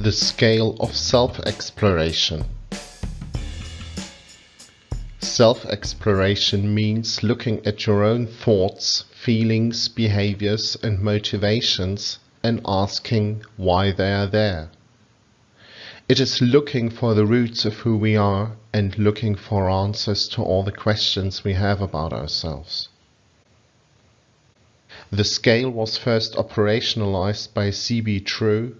The scale of self-exploration. Self-exploration means looking at your own thoughts, feelings, behaviors and motivations and asking why they are there. It is looking for the roots of who we are and looking for answers to all the questions we have about ourselves. The scale was first operationalized by C.B. Truax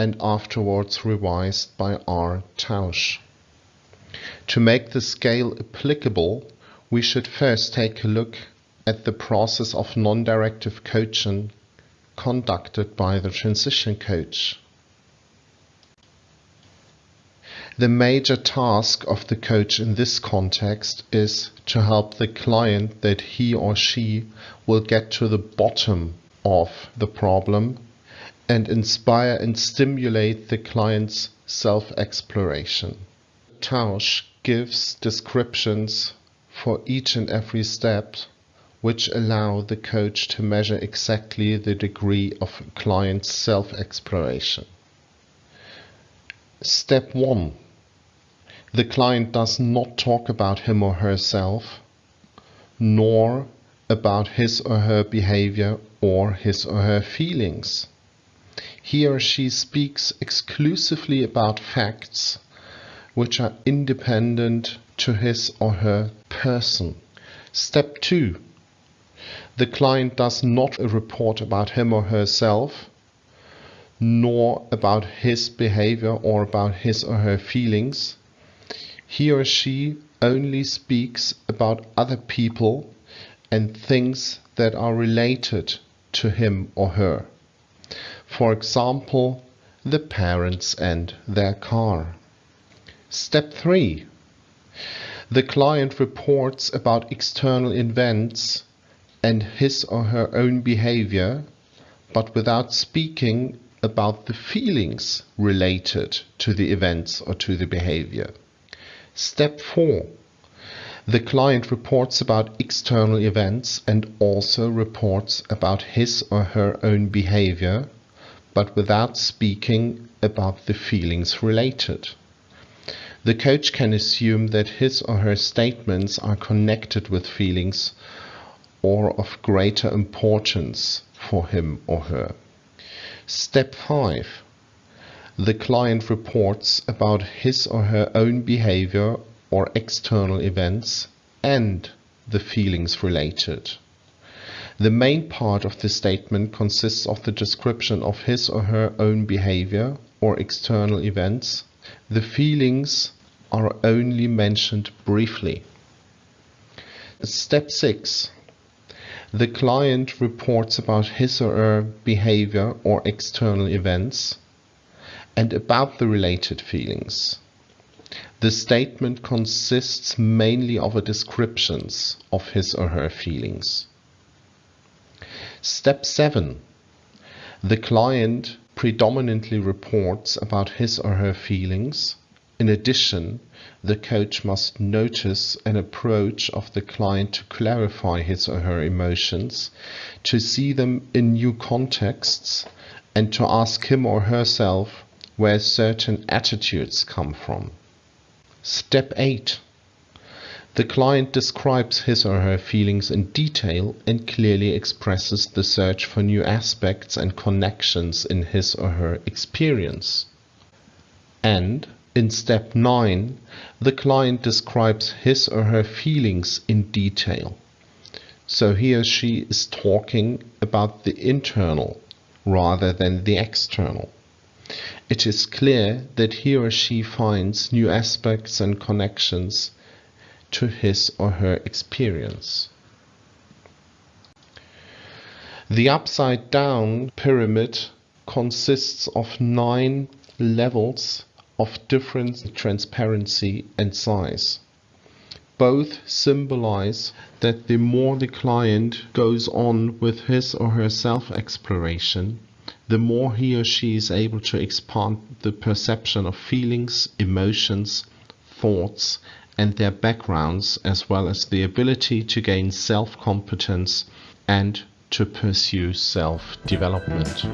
and afterwards revised by R. Tausch. To make the scale applicable, we should first take a look at the process of non-directive coaching conducted by the transition coach. The major task of the coach in this context is to help the client that he or she will get to the bottom of the problem and inspire and stimulate the client's self-exploration. Tausch gives descriptions for each and every step which allow the coach to measure exactly the degree of client's self-exploration. Step 1 the client does not talk about him or herself, nor about his or her behavior or his or her feelings. He or she speaks exclusively about facts which are independent to his or her person. Step 2. The client does not report about him or herself, nor about his behavior or about his or her feelings he or she only speaks about other people and things that are related to him or her. For example, the parents and their car. Step 3. The client reports about external events and his or her own behavior, but without speaking about the feelings related to the events or to the behavior. Step 4. The client reports about external events and also reports about his or her own behavior, but without speaking about the feelings related. The coach can assume that his or her statements are connected with feelings or of greater importance for him or her. Step 5 the client reports about his or her own behavior or external events and the feelings related. The main part of the statement consists of the description of his or her own behavior or external events. The feelings are only mentioned briefly. Step 6. The client reports about his or her behavior or external events and about the related feelings. The statement consists mainly of a descriptions of his or her feelings. Step 7. The client predominantly reports about his or her feelings. In addition, the coach must notice an approach of the client to clarify his or her emotions, to see them in new contexts, and to ask him or herself where certain attitudes come from. Step 8. The client describes his or her feelings in detail and clearly expresses the search for new aspects and connections in his or her experience. And in step 9, the client describes his or her feelings in detail. So he or she is talking about the internal rather than the external it is clear that he or she finds new aspects and connections to his or her experience. The upside down pyramid consists of nine levels of different transparency and size. Both symbolize that the more the client goes on with his or her self exploration, the more he or she is able to expand the perception of feelings, emotions, thoughts, and their backgrounds, as well as the ability to gain self competence and to pursue self development.